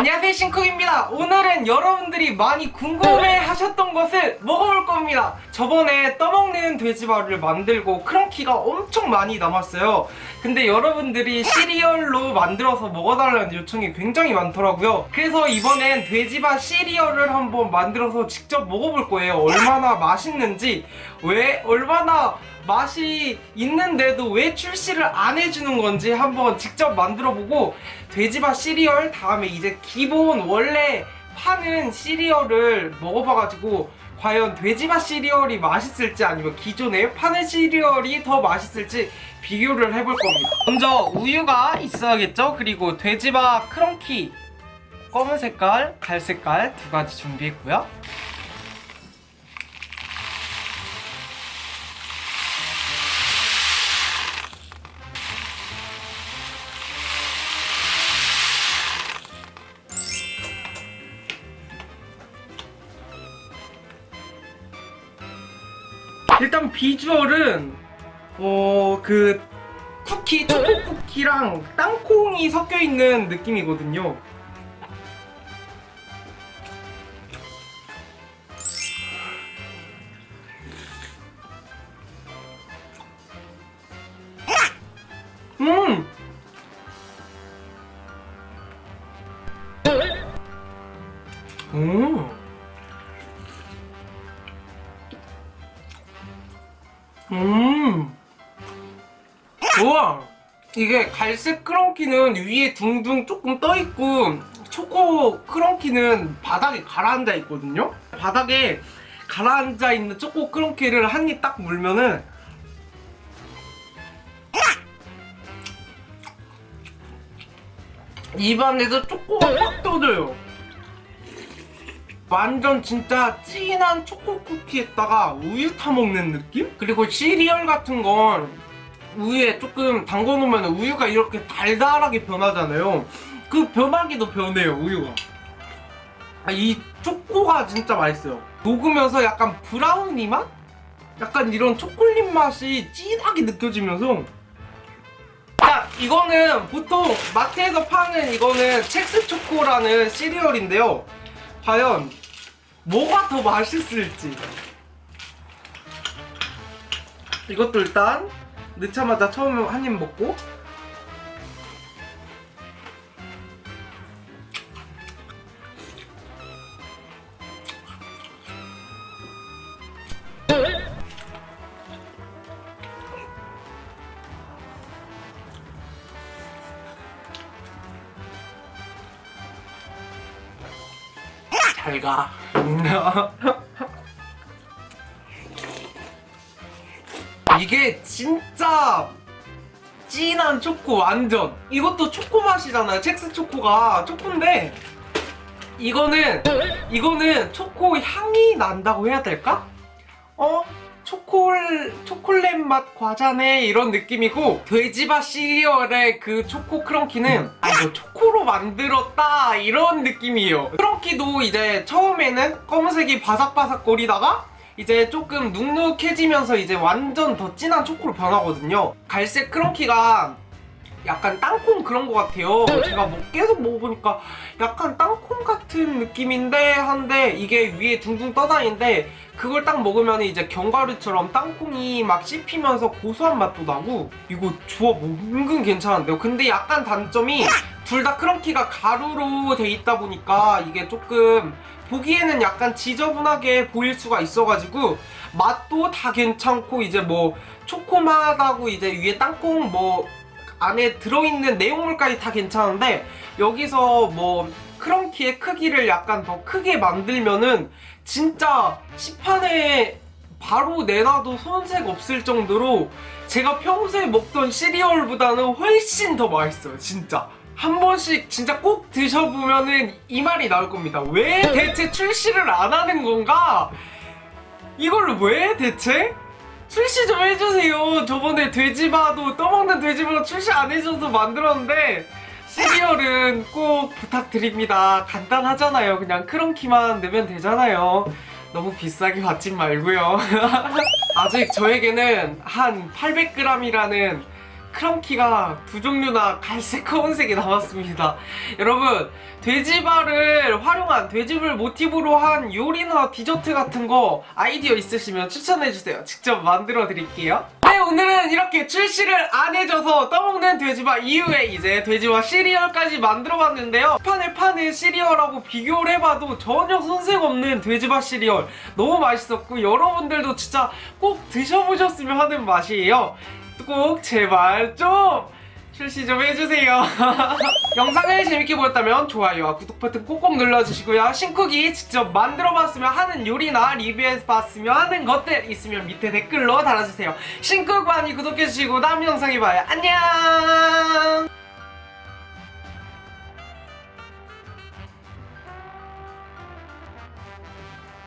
안녕하세요 신쿡입니다. 오늘은 여러분들이 많이 궁금해 하셨던 것을 먹어볼 겁니다. 저번에 떠먹는 돼지바를 만들고 크런키가 엄청 많이 남았어요 근데 여러분들이 시리얼로 만들어서 먹어달라는 요청이 굉장히 많더라고요. 그래서 이번엔 돼지바 시리얼을 한번 만들어서 직접 먹어볼 거예요. 얼마나 맛있는지. 왜 얼마나 맛이 있는데도 왜 출시를 안 해주는 건지 한번 직접 만들어보고 돼지바 시리얼 다음에 이제 기본 원래 파는 시리얼을 먹어봐가지고 과연 돼지바 시리얼이 맛있을지 아니면 기존에 파는 시리얼이 더 맛있을지 비교를 해볼 겁니다 먼저 우유가 있어야겠죠? 그리고 돼지바 크런키 검은 색깔, 갈 색깔 두 가지 준비했고요 일단 비주얼은 어 그 쿠키 초코 쿠키랑 땅콩이 섞여 있는 느낌이거든요. 음. 음. 음. 우와. 이게 갈색 크런키는 위에 둥둥 조금 떠있고 초코 크런키는 바닥에 가라앉아 있거든요? 바닥에 가라앉아 있는 초코 크런키를 한 입 딱 물면은 입안에서 초코가 팍 터져요. 완전 진짜 진한 초코 쿠키에다가 우유 타먹는 느낌? 그리고 시리얼 같은 건 우유에 조금 담궈놓으면 우유가 이렇게 달달하게 변하잖아요. 그 변하기도 변해요 우유가. 아, 이 초코가 진짜 맛있어요. 녹으면서 약간 브라우니 맛? 약간 이런 초콜릿 맛이 진하게 느껴지면서. 자 이거는 보통 마트에서 파는 이거는 첵스 초코라는 시리얼인데요. 과연 뭐가 더 맛있을지. 이것도 일단 넣자마자 처음에 한 입 먹고. 잘가 이게 진짜 진한 초코 완전. 이것도 초코 맛이잖아요. 첵스 초코가 초코인데 이거는 이거는 초코 향이 난다고 해야 될까? 어? 초콜, 초콜릿 맛 과자네. 이런 느낌이고 돼지바 시리얼의 그 초코 크런키는 아 이거 초코로 만들었다. 이런 느낌이에요. 크런키도 이제 처음에는 검은색이 바삭바삭거리다가 이제 조금 눅눅해지면서 이제 완전 더 진한 초코로 변하거든요. 갈색 크런키가 약간 땅콩 그런 것 같아요. 제가 뭐 계속 먹어보니까 약간 땅콩 같은 느낌인데 한데 이게 위에 둥둥 떠다니는데 그걸 딱 먹으면 이제 견과류처럼 땅콩이 막 씹히면서 고소한 맛도 나고 이거 조합 은근 괜찮은데요. 근데 약간 단점이 둘 다 크런키가 가루로 돼 있다 보니까 이게 조금 보기에는 약간 지저분하게 보일 수가 있어가지고 맛도 다 괜찮고 이제 뭐 초코맛하고 이제 위에 땅콩 뭐 안에 들어있는 내용물까지 다 괜찮은데 여기서 뭐 크런키의 크기를 약간 더 크게 만들면은 진짜 시판에 바로 내놔도 손색 없을 정도로 제가 평소에 먹던 시리얼보다는 훨씬 더 맛있어요 진짜 한 번씩 진짜 꼭 드셔보면은 이 말이 나올 겁니다. 왜 대체 출시를 안 하는 건가? 이걸 왜 대체? 출시 좀 해주세요. 저번에 돼지바도 떠먹는 돼지바 출시 안 해줘서 만들었는데 시리얼은 꼭 부탁드립니다. 간단하잖아요. 그냥 크런키만 넣으면 되잖아요. 너무 비싸게 받지 말고요. 아직 저에게는 한 800g이라는 크런키가 두 종류나 갈색 검은색이 나왔습니다. 여러분 돼지발을 활용한 돼지발 모티브로 한 요리나 디저트 같은 거 아이디어 있으시면 추천해주세요. 직접 만들어 드릴게요. 네 오늘은 이렇게 출시를 안 해줘서 떠먹는 돼지발 이후에 이제 돼지와 시리얼까지 만들어봤는데요. 판에 파는 시리얼하고 비교를 해봐도 전혀 손색 없는 돼지발 시리얼 너무 맛있었고 여러분들도 진짜 꼭 드셔보셨으면 하는 맛이에요. 꼭 제발 좀 출시 좀 해주세요. 영상을 재밌게 보셨다면 좋아요와 구독 버튼 꼭꼭 눌러주시고요. 신쿡이 직접 만들어봤으면 하는 요리나 리뷰해봤으면 하는 것들 있으면 밑에 댓글로 달아주세요. 신쿡 많이 구독해주시고 다음 영상에 봐요. 안녕!